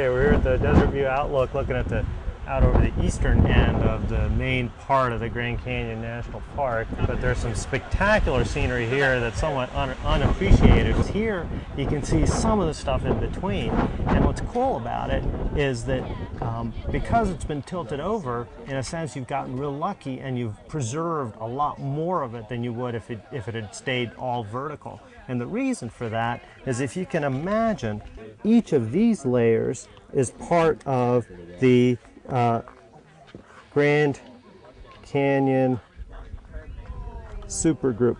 Okay, we're here at the Desert View Outlook looking at the out over the eastern end of the main part of the Grand Canyon National Park, but there's some spectacular scenery here that's somewhat un unappreciated. Here you can see some of the stuff in between, and what's cool about it is that um, because it's been tilted over, in a sense you've gotten real lucky and you've preserved a lot more of it than you would if it, if it had stayed all vertical. And the reason for that is if you can imagine each of these layers is part of the uh, Grand Canyon supergroup.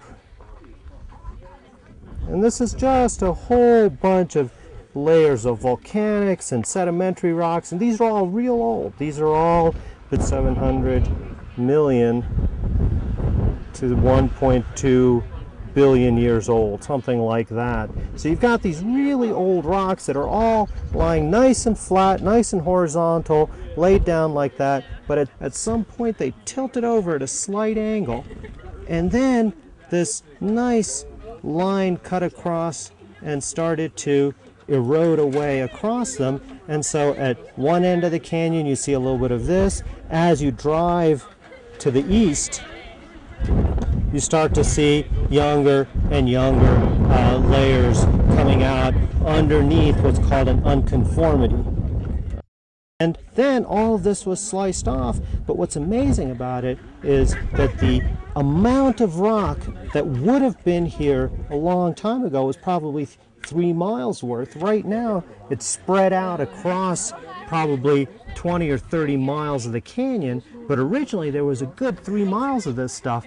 And this is just a whole bunch of layers of volcanics and sedimentary rocks, and these are all real old. These are all but 700 million to 1.2 billion years old, something like that. So you've got these really old rocks that are all lying nice and flat, nice and horizontal, laid down like that, but at, at some point they tilted over at a slight angle, and then this nice line cut across and started to erode away across them. And so at one end of the canyon, you see a little bit of this. As you drive to the east, you start to see younger and younger uh, layers coming out underneath what's called an unconformity. And then all of this was sliced off, but what's amazing about it is that the amount of rock that would have been here a long time ago was probably three miles worth. Right now, it's spread out across probably 20 or 30 miles of the canyon, but originally there was a good three miles of this stuff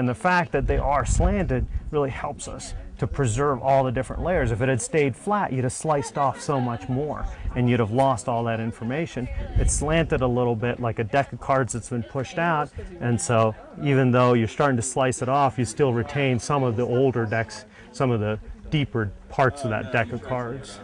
and the fact that they are slanted really helps us to preserve all the different layers. If it had stayed flat, you'd have sliced off so much more and you'd have lost all that information. It's slanted a little bit like a deck of cards that's been pushed out. And so even though you're starting to slice it off, you still retain some of the older decks, some of the deeper parts of that deck of cards.